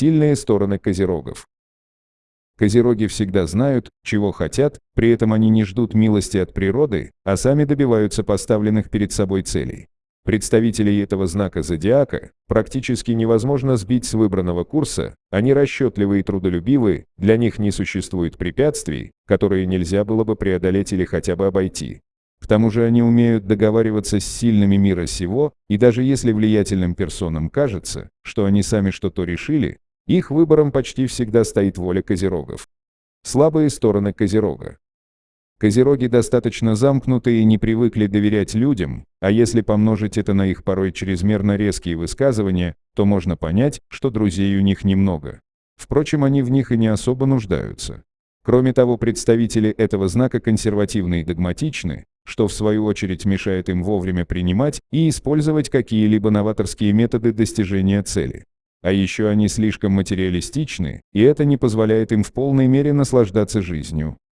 Сильные стороны козерогов. Козероги всегда знают, чего хотят, при этом они не ждут милости от природы, а сами добиваются поставленных перед собой целей. Представителей этого знака зодиака практически невозможно сбить с выбранного курса, они расчетливы и трудолюбивы, для них не существует препятствий, которые нельзя было бы преодолеть или хотя бы обойти. К тому же они умеют договариваться с сильными мира сего, и даже если влиятельным персонам кажется, что они сами что-то решили, их выбором почти всегда стоит воля козерогов. Слабые стороны козерога. Козероги достаточно замкнуты и не привыкли доверять людям, а если помножить это на их порой чрезмерно резкие высказывания, то можно понять, что друзей у них немного. Впрочем, они в них и не особо нуждаются. Кроме того, представители этого знака консервативны и догматичны, что в свою очередь мешает им вовремя принимать и использовать какие-либо новаторские методы достижения цели. А еще они слишком материалистичны, и это не позволяет им в полной мере наслаждаться жизнью.